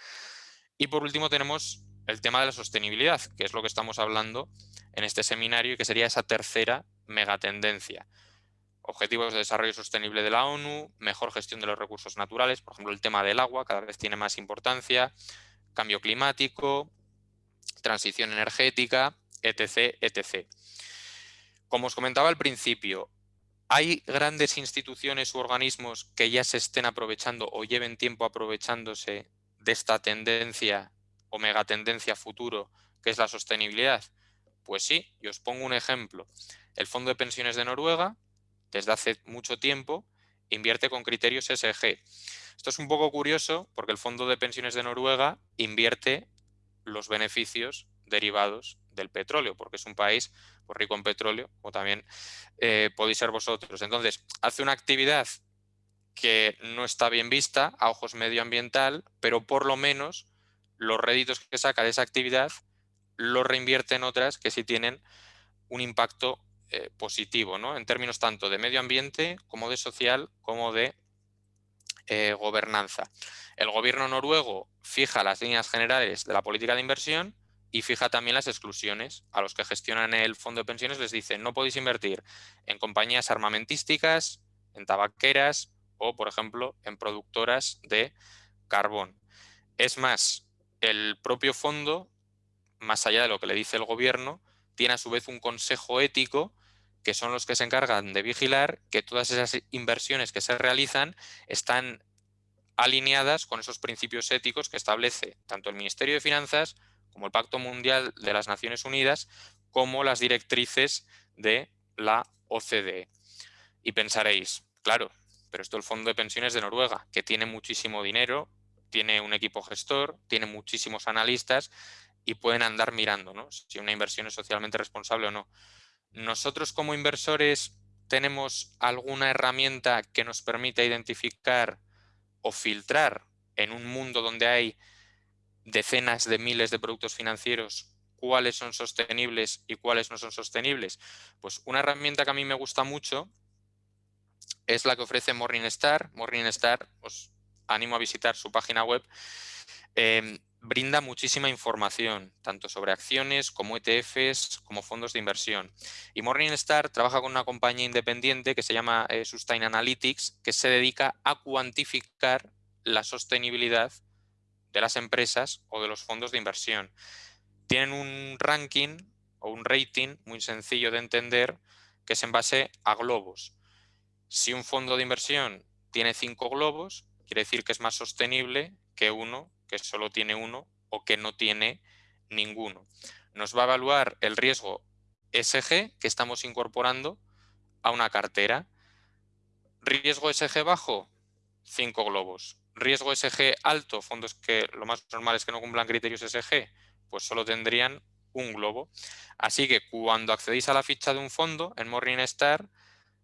Y por último tenemos el tema de la sostenibilidad, que es lo que estamos hablando en este seminario y que sería esa tercera megatendencia. Objetivos de Desarrollo Sostenible de la ONU, mejor gestión de los recursos naturales, por ejemplo el tema del agua cada vez tiene más importancia, cambio climático, transición energética, etc. etc. Como os comentaba al principio, ¿hay grandes instituciones u organismos que ya se estén aprovechando o lleven tiempo aprovechándose de esta tendencia o megatendencia futuro que es la sostenibilidad? Pues sí, y os pongo un ejemplo. El Fondo de Pensiones de Noruega, desde hace mucho tiempo, invierte con criterios SG. Esto es un poco curioso porque el Fondo de Pensiones de Noruega invierte los beneficios derivados del petróleo, porque es un país pues, rico en petróleo, como también eh, podéis ser vosotros. Entonces, hace una actividad que no está bien vista a ojos medioambiental, pero por lo menos los réditos que saca de esa actividad los reinvierte en otras que sí tienen un impacto eh, positivo, ¿no? en términos tanto de medio ambiente como de social como de eh, gobernanza. El gobierno noruego fija las líneas generales de la política de inversión y fija también las exclusiones. A los que gestionan el fondo de pensiones les dice no podéis invertir en compañías armamentísticas, en tabaqueras o, por ejemplo, en productoras de carbón. Es más, el propio fondo, más allá de lo que le dice el gobierno, tiene a su vez un consejo ético que son los que se encargan de vigilar que todas esas inversiones que se realizan están alineadas con esos principios éticos que establece tanto el Ministerio de Finanzas como el Pacto Mundial de las Naciones Unidas, como las directrices de la OCDE. Y pensaréis, claro, pero esto es el Fondo de Pensiones de Noruega, que tiene muchísimo dinero, tiene un equipo gestor, tiene muchísimos analistas y pueden andar mirando ¿no? si una inversión es socialmente responsable o no. Nosotros como inversores tenemos alguna herramienta que nos permita identificar o filtrar en un mundo donde hay decenas de miles de productos financieros cuáles son sostenibles y cuáles no son sostenibles. Pues una herramienta que a mí me gusta mucho es la que ofrece Morningstar. Morningstar, os animo a visitar su página web. Em, brinda muchísima información, tanto sobre acciones como ETFs, como fondos de inversión. Y Morningstar trabaja con una compañía independiente que se llama eh, Sustain Analytics, que se dedica a cuantificar la sostenibilidad de las empresas o de los fondos de inversión. Tienen un ranking o un rating muy sencillo de entender que es en base a globos. Si un fondo de inversión tiene cinco globos, quiere decir que es más sostenible que uno que solo tiene uno o que no tiene ninguno. Nos va a evaluar el riesgo SG que estamos incorporando a una cartera. Riesgo SG bajo, 5 globos. Riesgo SG alto, fondos que lo más normal es que no cumplan criterios SG, pues solo tendrían un globo. Así que cuando accedéis a la ficha de un fondo en Morningstar,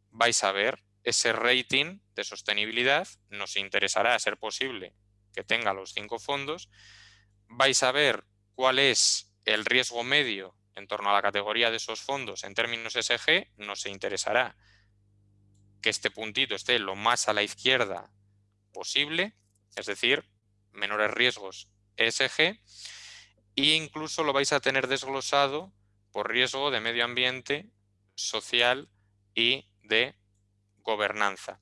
vais a ver ese rating de sostenibilidad. Nos interesará, a ser posible, que tenga los cinco fondos. Vais a ver cuál es el riesgo medio en torno a la categoría de esos fondos en términos SG. Nos interesará que este puntito esté lo más a la izquierda posible, es decir, menores riesgos ESG, e incluso lo vais a tener desglosado por riesgo de medio ambiente, social y de gobernanza.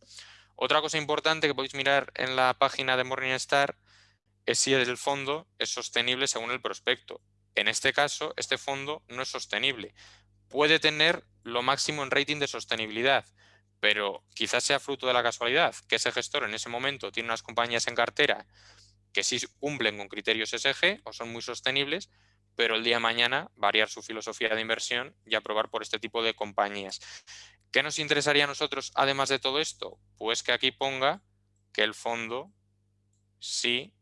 Otra cosa importante que podéis mirar en la página de Morningstar es si el fondo es sostenible según el prospecto. En este caso, este fondo no es sostenible. Puede tener lo máximo en rating de sostenibilidad, pero quizás sea fruto de la casualidad que ese gestor en ese momento tiene unas compañías en cartera que sí cumplen con criterios SG o son muy sostenibles, pero el día de mañana variar su filosofía de inversión y aprobar por este tipo de compañías. ¿Qué nos interesaría a nosotros además de todo esto? Pues que aquí ponga que el fondo sí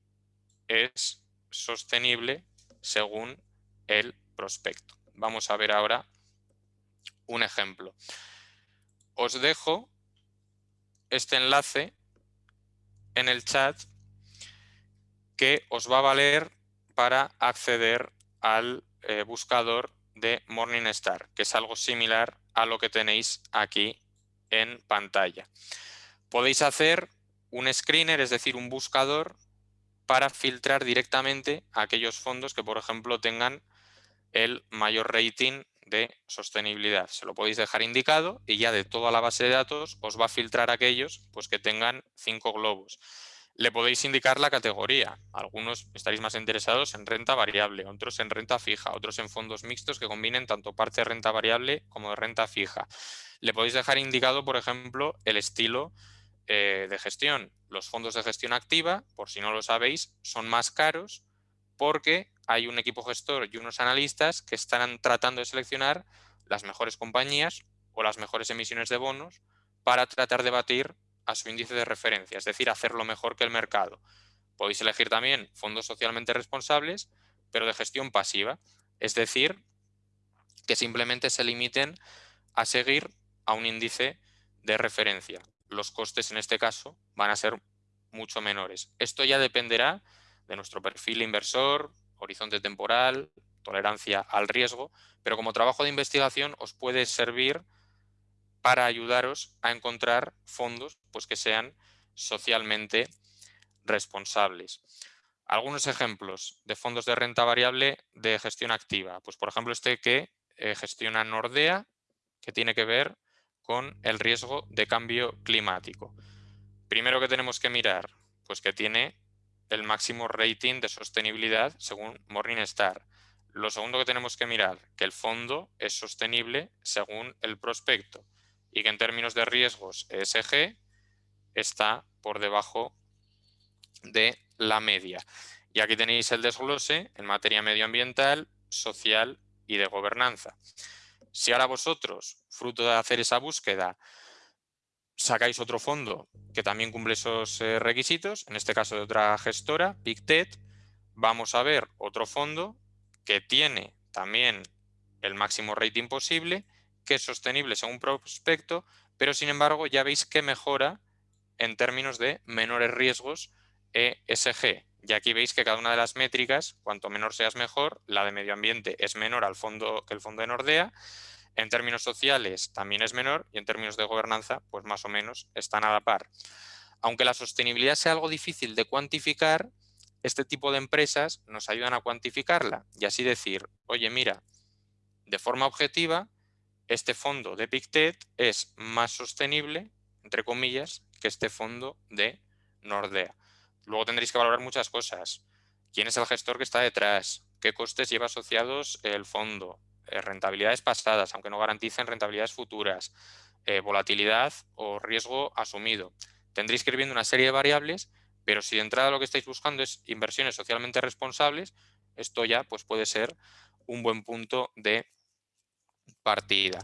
es sostenible según el prospecto. Vamos a ver ahora un ejemplo. Os dejo este enlace en el chat que os va a valer para acceder al eh, buscador de Morningstar, que es algo similar a lo que tenéis aquí en pantalla. Podéis hacer un screener, es decir, un buscador para filtrar directamente aquellos fondos que, por ejemplo, tengan el mayor rating de sostenibilidad. Se lo podéis dejar indicado y ya de toda la base de datos os va a filtrar aquellos pues, que tengan cinco globos. Le podéis indicar la categoría. Algunos estaréis más interesados en renta variable, otros en renta fija, otros en fondos mixtos que combinen tanto parte de renta variable como de renta fija. Le podéis dejar indicado, por ejemplo, el estilo eh, de gestión. Los fondos de gestión activa, por si no lo sabéis, son más caros porque hay un equipo gestor y unos analistas que están tratando de seleccionar las mejores compañías o las mejores emisiones de bonos para tratar de batir a su índice de referencia, es decir, hacerlo mejor que el mercado. Podéis elegir también fondos socialmente responsables, pero de gestión pasiva, es decir, que simplemente se limiten a seguir a un índice de referencia. Los costes en este caso van a ser mucho menores. Esto ya dependerá de nuestro perfil inversor, horizonte temporal, tolerancia al riesgo, pero como trabajo de investigación os puede servir para ayudaros a encontrar fondos pues, que sean socialmente responsables. Algunos ejemplos de fondos de renta variable de gestión activa. Pues, por ejemplo, este que eh, gestiona Nordea, que tiene que ver con el riesgo de cambio climático. Primero que tenemos que mirar, pues que tiene el máximo rating de sostenibilidad según Morningstar. Lo segundo que tenemos que mirar, que el fondo es sostenible según el prospecto y que en términos de riesgos ESG está por debajo de la media. Y aquí tenéis el desglose en materia medioambiental, social y de gobernanza. Si ahora vosotros, fruto de hacer esa búsqueda, sacáis otro fondo que también cumple esos eh, requisitos, en este caso de otra gestora, PicTet, vamos a ver otro fondo que tiene también el máximo rating posible que es sostenible según prospecto, pero sin embargo ya veis que mejora en términos de menores riesgos ESG. Y aquí veis que cada una de las métricas, cuanto menor seas mejor, la de medio ambiente es menor al fondo que el fondo de Nordea, en términos sociales también es menor y en términos de gobernanza, pues más o menos están a la par. Aunque la sostenibilidad sea algo difícil de cuantificar, este tipo de empresas nos ayudan a cuantificarla y así decir, oye, mira, de forma objetiva, este fondo de PicTet es más sostenible, entre comillas, que este fondo de Nordea. Luego tendréis que valorar muchas cosas. ¿Quién es el gestor que está detrás? ¿Qué costes lleva asociados el fondo? Eh, rentabilidades pasadas, aunque no garanticen rentabilidades futuras. Eh, volatilidad o riesgo asumido. Tendréis que ir viendo una serie de variables, Pero si de entrada lo que estáis buscando es inversiones socialmente responsables, esto ya pues, puede ser un buen punto de partida.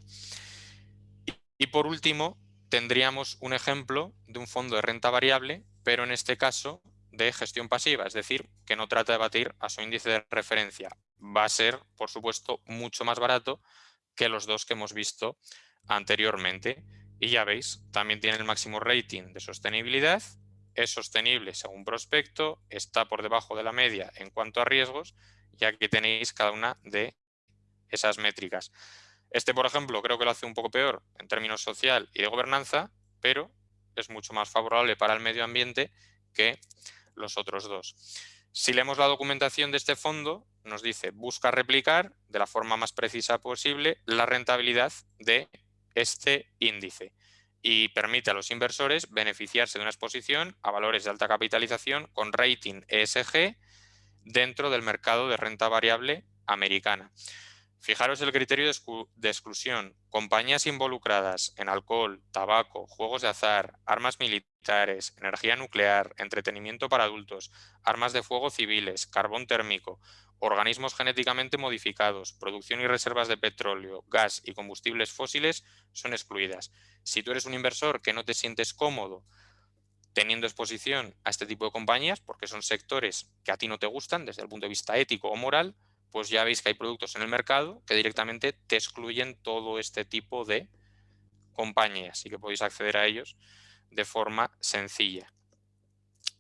Y por último, tendríamos un ejemplo de un fondo de renta variable, pero en este caso de gestión pasiva, es decir, que no trata de batir a su índice de referencia. Va a ser, por supuesto, mucho más barato que los dos que hemos visto anteriormente. Y ya veis, también tiene el máximo rating de sostenibilidad, es sostenible según prospecto, está por debajo de la media en cuanto a riesgos, ya que tenéis cada una de esas métricas. Este, por ejemplo, creo que lo hace un poco peor en términos social y de gobernanza, pero es mucho más favorable para el medio ambiente que los otros dos. Si leemos la documentación de este fondo, nos dice busca replicar de la forma más precisa posible la rentabilidad de este índice y permite a los inversores beneficiarse de una exposición a valores de alta capitalización con rating ESG dentro del mercado de renta variable americana. Fijaros el criterio de, exclusión. Compañías involucradas en alcohol, tabaco, juegos de azar, armas militares, energía nuclear, entretenimiento para adultos, armas de fuego civiles, carbón térmico, organismos genéticamente modificados, producción y reservas de petróleo, gas y combustibles fósiles son excluidas. Si tú eres un inversor que no te sientes cómodo teniendo exposición a este tipo de compañías, porque son sectores que a ti no te gustan desde el punto de vista ético o moral, pues ya veis que hay productos en el mercado que directamente te excluyen todo este tipo de compañías y que podéis acceder a ellos de forma sencilla.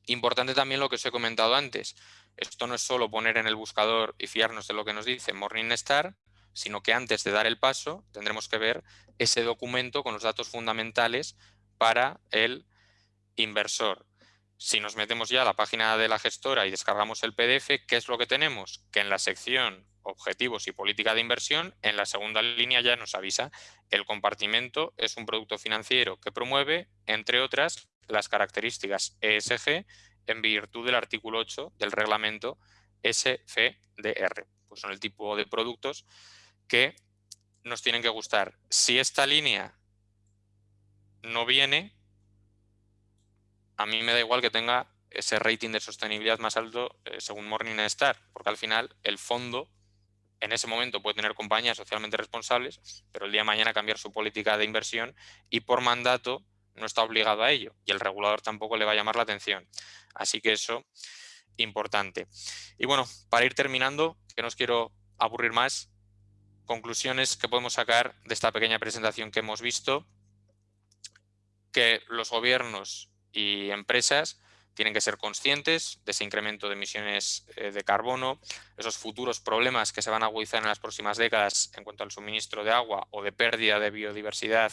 Importante también lo que os he comentado antes. Esto no es solo poner en el buscador y fiarnos de lo que nos dice Morningstar, sino que antes de dar el paso tendremos que ver ese documento con los datos fundamentales para el inversor. Si nos metemos ya a la página de la gestora y descargamos el PDF, ¿qué es lo que tenemos? Que en la sección Objetivos y Política de Inversión, en la segunda línea ya nos avisa el compartimento es un producto financiero que promueve, entre otras, las características ESG en virtud del artículo 8 del reglamento SFDR. Pues son el tipo de productos que nos tienen que gustar. Si esta línea no viene, a mí me da igual que tenga ese rating de sostenibilidad más alto eh, según Morningstar, porque al final el fondo en ese momento puede tener compañías socialmente responsables, pero el día de mañana cambiar su política de inversión y por mandato no está obligado a ello y el regulador tampoco le va a llamar la atención. Así que eso, importante. Y bueno, para ir terminando, que no os quiero aburrir más, conclusiones que podemos sacar de esta pequeña presentación que hemos visto, que los gobiernos y empresas tienen que ser conscientes de ese incremento de emisiones eh, de carbono, esos futuros problemas que se van a agudizar en las próximas décadas en cuanto al suministro de agua o de pérdida de biodiversidad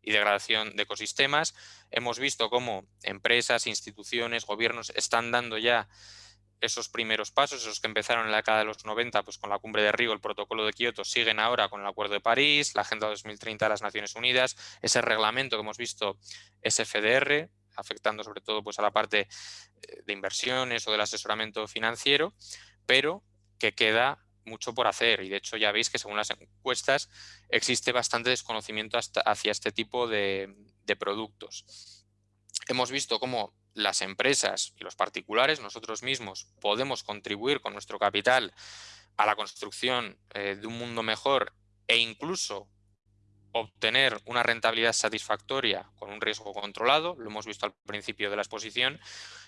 y degradación de ecosistemas. Hemos visto cómo empresas, instituciones, gobiernos están dando ya esos primeros pasos, esos que empezaron en la década de los 90 pues con la cumbre de Río, el protocolo de Kioto, siguen ahora con el Acuerdo de París, la Agenda 2030 de las Naciones Unidas, ese reglamento que hemos visto SFDR, afectando sobre todo pues, a la parte eh, de inversiones o del asesoramiento financiero, pero que queda mucho por hacer y de hecho ya veis que según las encuestas existe bastante desconocimiento hacia este tipo de, de productos. Hemos visto cómo las empresas y los particulares, nosotros mismos, podemos contribuir con nuestro capital a la construcción eh, de un mundo mejor e incluso obtener una rentabilidad satisfactoria con un riesgo controlado, lo hemos visto al principio de la exposición,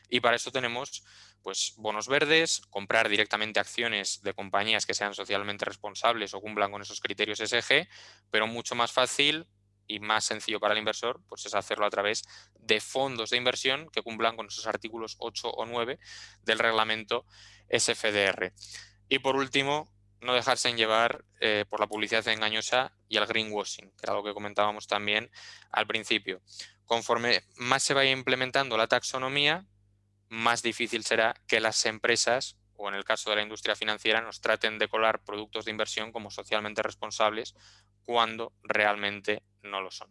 y para eso tenemos pues, bonos verdes, comprar directamente acciones de compañías que sean socialmente responsables o cumplan con esos criterios SG, pero mucho más fácil y más sencillo para el inversor pues es hacerlo a través de fondos de inversión que cumplan con esos artículos 8 o 9 del reglamento SFDR. Y por último, no dejarse en llevar eh, por la publicidad engañosa y el greenwashing, que era lo que comentábamos también al principio. Conforme más se vaya implementando la taxonomía, más difícil será que las empresas, o en el caso de la industria financiera, nos traten de colar productos de inversión como socialmente responsables cuando realmente no lo son.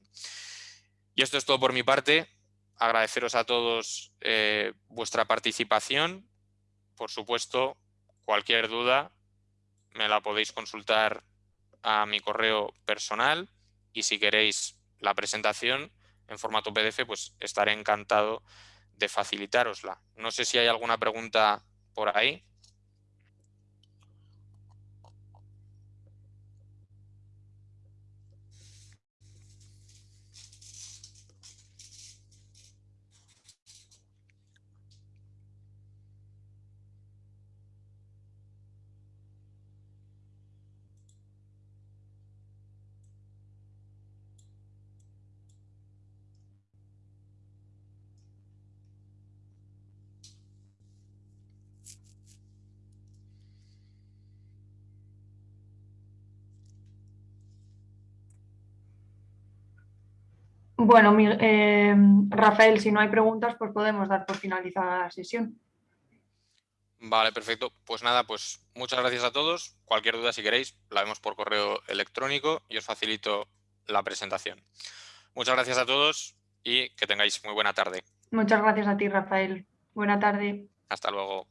Y esto es todo por mi parte. Agradeceros a todos eh, vuestra participación. Por supuesto, cualquier duda me la podéis consultar a mi correo personal y si queréis la presentación en formato PDF, pues estaré encantado de facilitarosla. No sé si hay alguna pregunta por ahí. Bueno, eh, Rafael, si no hay preguntas, pues podemos dar por finalizada la sesión. Vale, perfecto. Pues nada, pues muchas gracias a todos. Cualquier duda, si queréis, la vemos por correo electrónico y os facilito la presentación. Muchas gracias a todos y que tengáis muy buena tarde. Muchas gracias a ti, Rafael. Buena tarde. Hasta luego.